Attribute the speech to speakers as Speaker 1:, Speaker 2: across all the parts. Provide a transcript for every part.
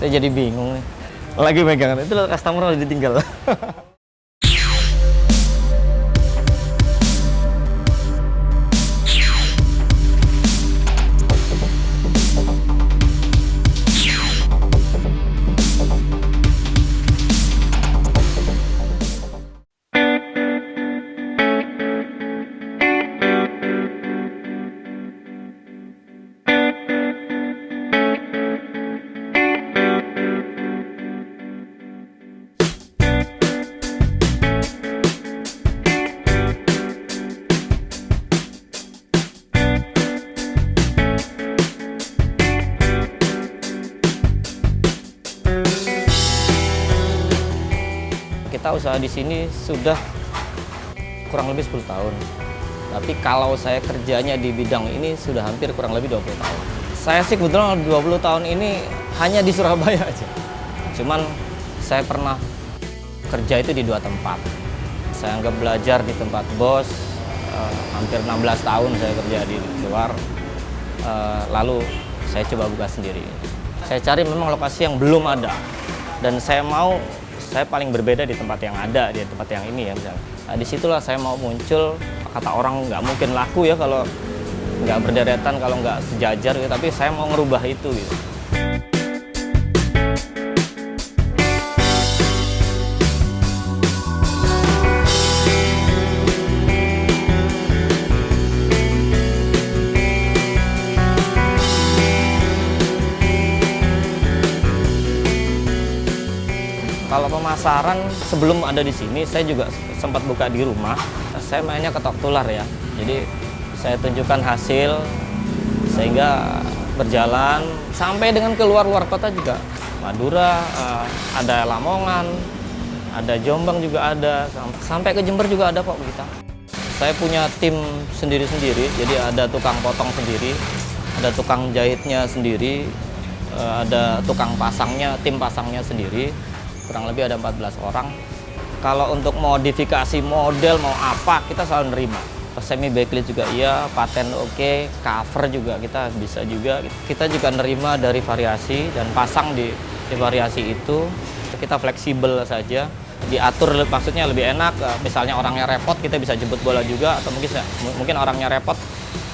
Speaker 1: Saya jadi bingung nih. Lagi megang itu customer udah ditinggal. usaha di sini sudah kurang lebih 10 tahun. Tapi kalau saya kerjanya di bidang ini sudah hampir kurang lebih 20 tahun. Saya sih kebetulan 20 tahun ini hanya di Surabaya aja. Cuman saya pernah kerja itu di dua tempat. Saya anggap belajar di tempat bos, eh, hampir 16 tahun saya kerja di luar. Eh, lalu saya coba buka sendiri. Saya cari memang lokasi yang belum ada. Dan saya mau saya paling berbeda di tempat yang ada, di tempat yang ini ya misalnya. Nah, di situlah saya mau muncul, kata orang nggak mungkin laku ya kalau nggak berderetan, kalau nggak sejajar gitu, tapi saya mau ngerubah itu gitu. Kalau pemasaran sebelum ada di sini, saya juga sempat buka di rumah. Saya mainnya ketok tular ya. Jadi saya tunjukkan hasil sehingga berjalan sampai dengan keluar luar kota juga. Madura, eh, ada Lamongan, ada Jombang juga ada, sam- sampai ke Jember juga ada kok kita. Saya punya tim sendiri-sendiri, jadi ada tukang potong sendiri, ada tukang jahitnya sendiri, eh, ada tukang pasangnya, tim pasangnya sendiri kurang lebih ada 14 orang. Kalau untuk modifikasi model mau apa kita selalu nerima. Semi backlit juga iya, paten oke, cover juga kita bisa juga. Kita juga nerima dari variasi dan pasang di, di variasi itu. Kita fleksibel saja, diatur maksudnya lebih enak. Eh, Misalnya orangnya repot kita bisa jemput bola juga atau mungkin mungkin orangnya repot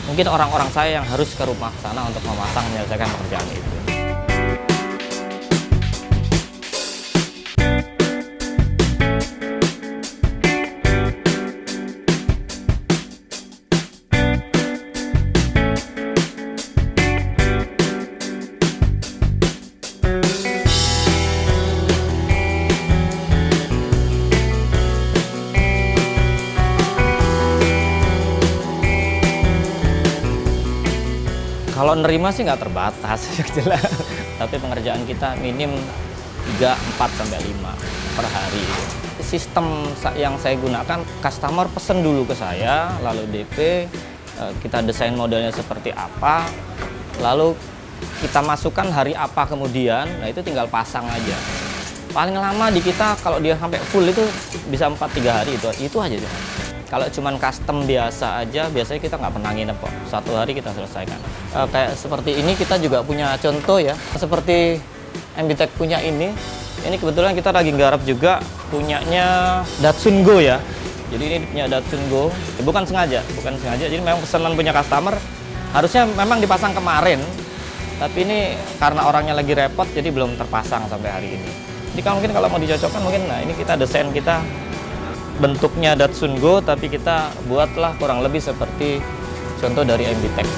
Speaker 1: mungkin orang-orang saya yang harus ke rumah sana untuk memasang menyelesaikan pekerjaan itu. Kalau nerima sih nggak terbatas, jelas. Tapi pengerjaan kita minim 3, 4, sampai 5 per hari. Sistem yang saya gunakan, customer pesen dulu ke saya, lalu DP, eh, kita desain modelnya seperti apa, lalu kita masukkan hari apa kemudian, nah itu tinggal pasang aja. Paling lama di kita kalau dia sampai full itu bisa 4-3 hari itu, itu aja. Cuma. Kalau cuman custom biasa aja, biasanya kita nggak pernah nginep kok. Satu hari kita selesaikan. Eh, kayak seperti ini kita juga punya contoh ya. Seperti MBTech punya ini. Ini kebetulan kita lagi garap juga punyanya Datsun Go ya. Jadi ini punya Datsun Go. Ya, bukan sengaja, bukan sengaja. Jadi memang pesanan punya customer. Harusnya memang dipasang kemarin. Tapi ini karena orangnya lagi repot, jadi belum terpasang sampai hari ini. Jadi kalau mungkin kalau mau dicocokkan mungkin, nah ini kita desain kita bentuknya Datsun Go tapi kita buatlah kurang lebih seperti contoh dari MB Tech.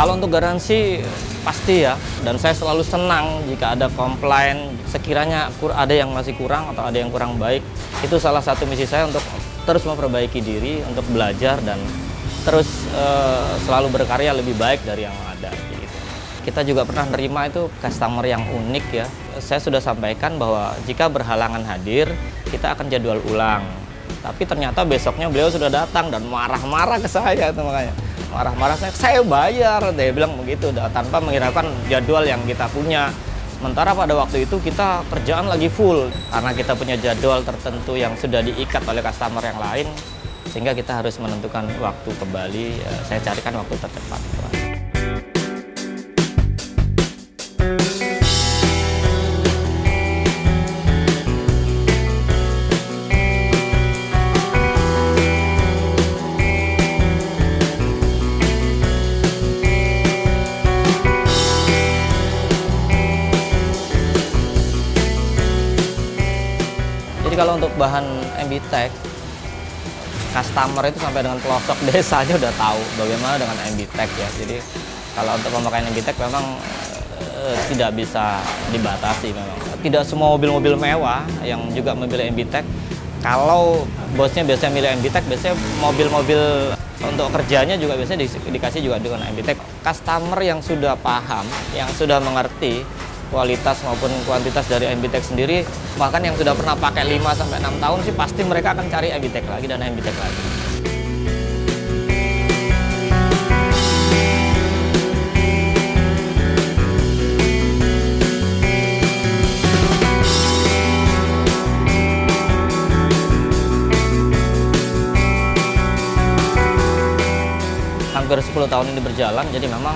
Speaker 1: Kalau untuk garansi pasti ya, dan saya selalu senang jika ada komplain sekiranya ada yang masih kurang atau ada yang kurang baik. Itu salah satu misi saya untuk terus memperbaiki diri, untuk belajar dan terus eh, selalu berkarya lebih baik dari yang ada. Gitu. Kita juga pernah nerima itu customer yang unik ya. Saya sudah sampaikan bahwa jika berhalangan hadir, kita akan jadwal ulang. Tapi ternyata besoknya beliau sudah datang dan marah-marah ke saya itu makanya. Marah-marah saya, saya bayar, dia bilang begitu tanpa menghiraukan jadwal yang kita punya. Sementara pada waktu itu kita kerjaan lagi full karena kita punya jadwal tertentu yang sudah diikat oleh customer yang lain sehingga kita harus menentukan waktu kembali. Eh, saya carikan waktu tercepat. Kalau untuk bahan MB Tech, customer itu sampai dengan pelosok desanya udah tahu bagaimana dengan MB Tech ya. Jadi kalau untuk pemakaian MB Tech memang e, tidak bisa dibatasi memang. Tidak semua mobil-mobil mewah yang juga memilih MB Tech. Kalau bosnya biasanya milih MB Tech, biasanya mobil-mobil untuk kerjanya juga biasanya di, dikasih juga dengan MB Tech. Customer yang sudah paham, yang sudah mengerti kualitas maupun kuantitas dari MBTEK sendiri bahkan yang sudah pernah pakai 5 sampai 6 tahun sih pasti mereka akan cari MBTEK lagi dan MBTEK lagi. Hampir 10 tahun ini berjalan jadi memang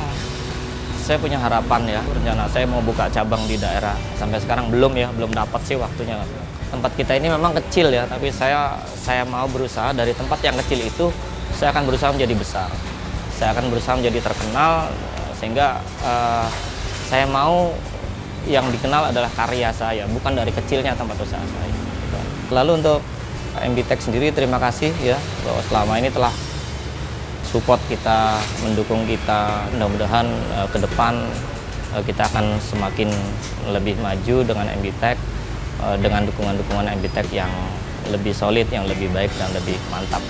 Speaker 1: saya punya harapan ya rencana saya mau buka cabang di daerah. Sampai sekarang belum ya belum dapat sih waktunya. Tempat kita ini memang kecil ya tapi saya saya mau berusaha. Dari tempat yang kecil itu saya akan berusaha menjadi besar. Saya akan berusaha menjadi terkenal sehingga uh, saya mau yang dikenal adalah karya saya bukan dari kecilnya tempat usaha saya. Lalu untuk MB Tech sendiri terima kasih ya bahwa selama ini telah support kita, mendukung kita. Mudah-mudahan uh, ke depan uh, kita akan semakin lebih maju dengan MBTech uh, dengan dukungan-dukungan MBTech yang lebih solid, yang lebih baik dan lebih mantap.